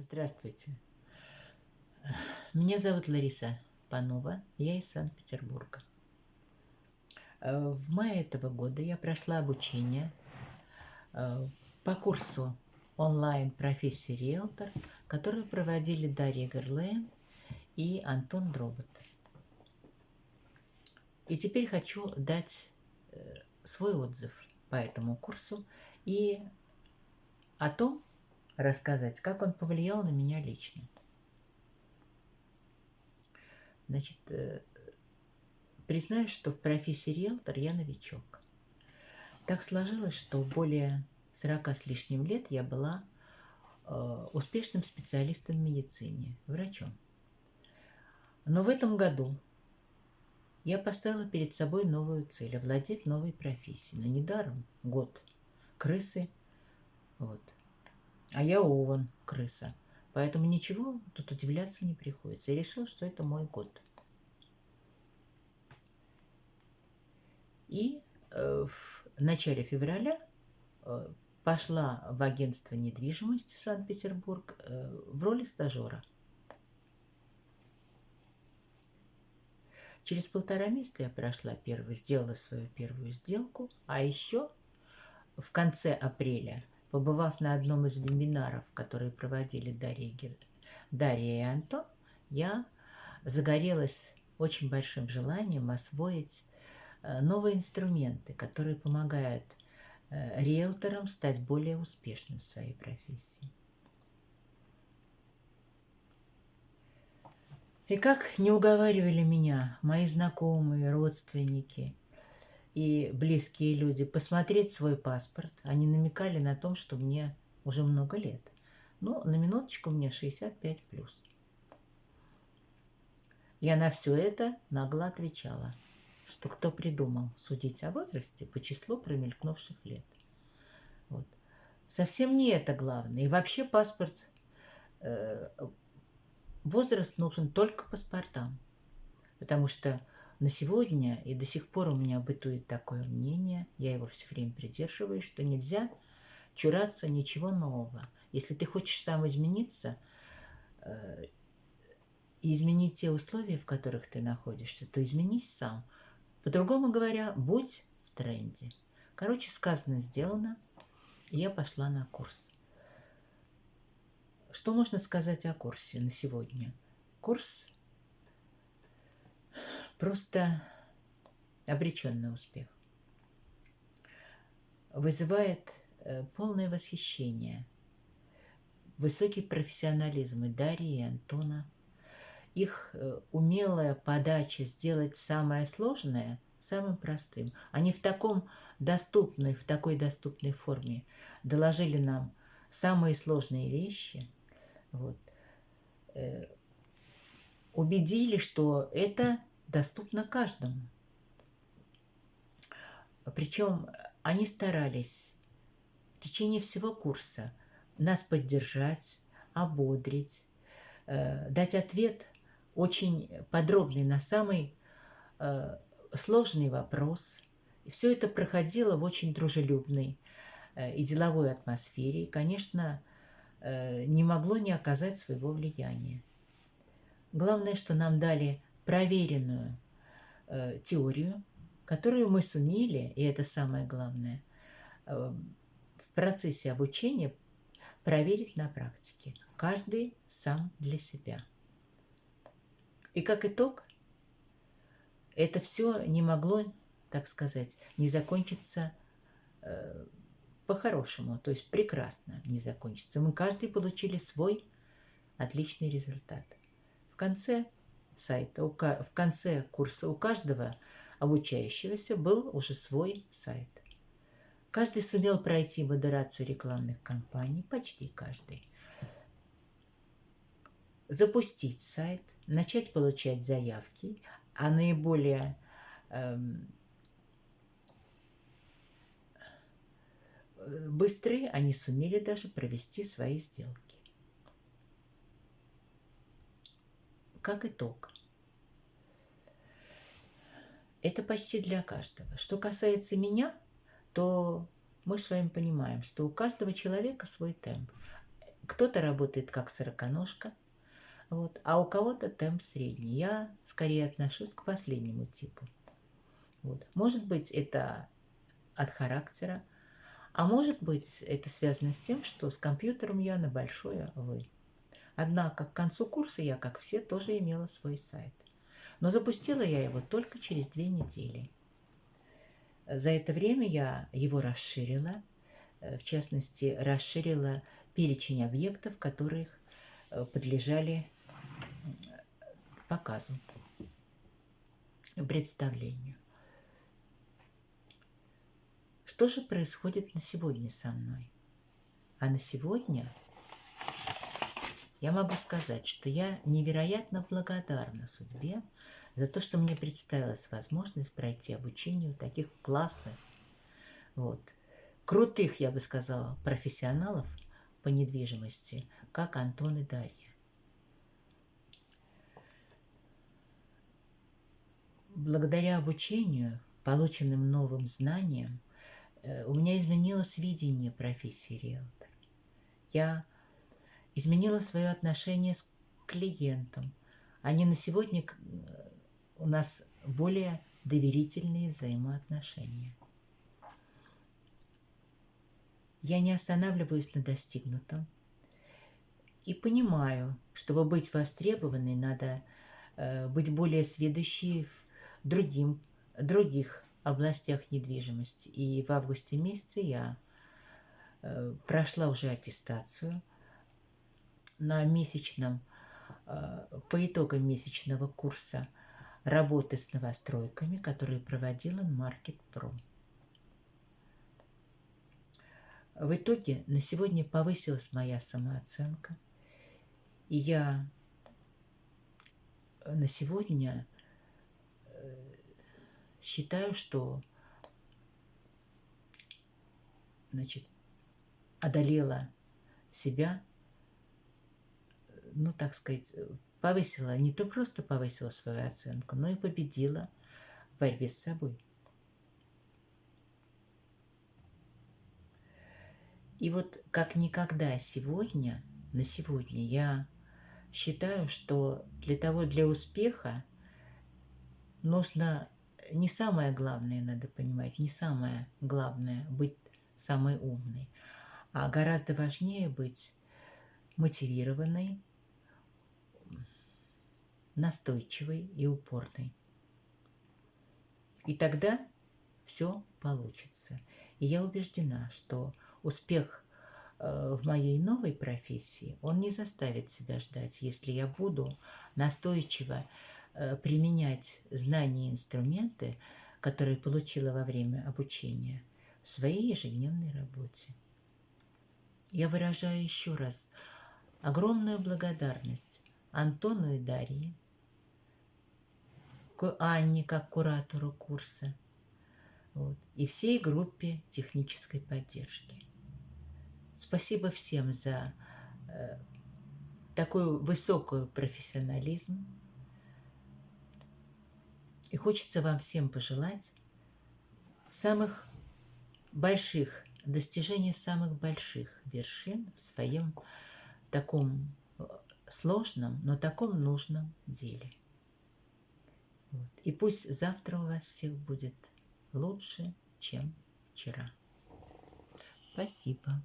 Здравствуйте. Меня зовут Лариса Панова, я из Санкт-Петербурга. Э, в мае этого года я прошла обучение э, по курсу онлайн профессии риэлтор, который проводили Дарья Герлен и Антон Дробот. И теперь хочу дать э, свой отзыв по этому курсу и о том, рассказать, как он повлиял на меня лично. Значит, э, признаюсь, что в профессии риэлтор я новичок. Так сложилось, что более 40 с лишним лет я была э, успешным специалистом в медицине, врачом. Но в этом году я поставила перед собой новую цель – овладеть новой профессией. Но недаром год крысы, вот, а я ован, крыса. Поэтому ничего тут удивляться не приходится. Я решил, что это мой год. И э, в начале февраля э, пошла в агентство недвижимости Санкт-Петербург э, в роли стажера. Через полтора месяца я прошла первую, сделала свою первую сделку, а еще в конце апреля – Побывав на одном из вебинаров, которые проводили Дарья, Дарья и Антон, я загорелась очень большим желанием освоить э, новые инструменты, которые помогают э, риэлторам стать более успешным в своей профессии. И как не уговаривали меня мои знакомые, родственники – и близкие люди посмотреть свой паспорт. Они намекали на том, что мне уже много лет. Но на минуточку мне 65 плюс. Я на все это нагло отвечала, что кто придумал судить о возрасте по числу промелькнувших лет. Вот. Совсем не это главное. И вообще паспорт, э, возраст нужен только паспортам. Потому что на сегодня и до сих пор у меня бытует такое мнение, я его все время придерживаюсь, что нельзя чураться ничего нового. Если ты хочешь сам измениться э, и изменить те условия, в которых ты находишься, то изменись сам. По-другому говоря, будь в тренде. Короче, сказано, сделано, и я пошла на курс. Что можно сказать о курсе на сегодня? Курс просто обречен успех. Вызывает э, полное восхищение, высокий профессионализм и Дарьи, и Антона. Их э, умелая подача сделать самое сложное самым простым. Они в таком доступной, в такой доступной форме доложили нам самые сложные вещи. Вот. Э, убедили, что это доступна каждому. Причем они старались в течение всего курса нас поддержать, ободрить, э, дать ответ очень подробный на самый э, сложный вопрос. И все это проходило в очень дружелюбной э, и деловой атмосфере. И, конечно, не могло не оказать своего влияния. Главное, что нам дали проверенную э, теорию, которую мы сумели, и это самое главное, э, в процессе обучения проверить на практике. Каждый сам для себя. И как итог, это все не могло, так сказать, не закончиться э, по-хорошему, то есть прекрасно не закончиться. Мы каждый получили свой отличный результат. В конце сайта. В конце курса у каждого обучающегося был уже свой сайт. Каждый сумел пройти модерацию рекламных кампаний, почти каждый. Запустить сайт, начать получать заявки, а наиболее эм, быстрые они сумели даже провести свои сделки. Как итог. Это почти для каждого. Что касается меня, то мы с вами понимаем, что у каждого человека свой темп. кто-то работает как сороконожка, вот, а у кого-то темп средний. Я скорее отношусь к последнему типу. Вот. Может быть, это от характера, а может быть, это связано с тем, что с компьютером я на большое «вы». Однако к концу курса я, как все, тоже имела свой сайт. Но запустила я его только через две недели. За это время я его расширила, э, в частности, расширила перечень объектов, которых э, подлежали показу, представлению. Что же происходит на сегодня со мной? А на сегодня я могу сказать, что я невероятно благодарна судьбе за то, что мне представилась возможность пройти обучение у таких классных, вот, крутых, я бы сказала, профессионалов по недвижимости, как Антон и Дарья. Благодаря обучению, полученным новым знаниям, э, у меня изменилось видение профессии риэлтора. Я изменила свое отношение с клиентом. Они на сегодня э, у нас более доверительные взаимоотношения. Я не останавливаюсь на достигнутом и понимаю, чтобы быть востребованной, надо э, быть более сведущей в другим, других областях недвижимости. И в августе месяце я э, прошла уже аттестацию – на месячном, э, по итогам месячного курса работы с новостройками, который проводила Market Pro. В итоге на сегодня повысилась моя самооценка, и я на сегодня э, считаю, что значит, одолела себя ну, так сказать, повысила, не то просто повысила свою оценку, но и победила в борьбе с собой. И вот как никогда сегодня, на сегодня я считаю, что для того, для успеха нужно не самое главное, надо понимать, не самое главное быть самой умной, а гораздо важнее быть мотивированной, настойчивой и упорной. И тогда все получится. И я убеждена, что успех э, в моей новой профессии, он не заставит себя ждать, если я буду настойчиво э, применять знания и инструменты, которые получила во время обучения в своей ежедневной работе. Я выражаю еще раз огромную благодарность Антону и Дарье к Анне как куратору курса вот, и всей группе технической поддержки. Спасибо всем за э, такой высокий профессионализм. И хочется вам всем пожелать самых больших, достижения самых больших вершин в своем таком э, сложном, но таком нужном деле. Вот. И пусть завтра у вас всех будет лучше, чем вчера. Спасибо.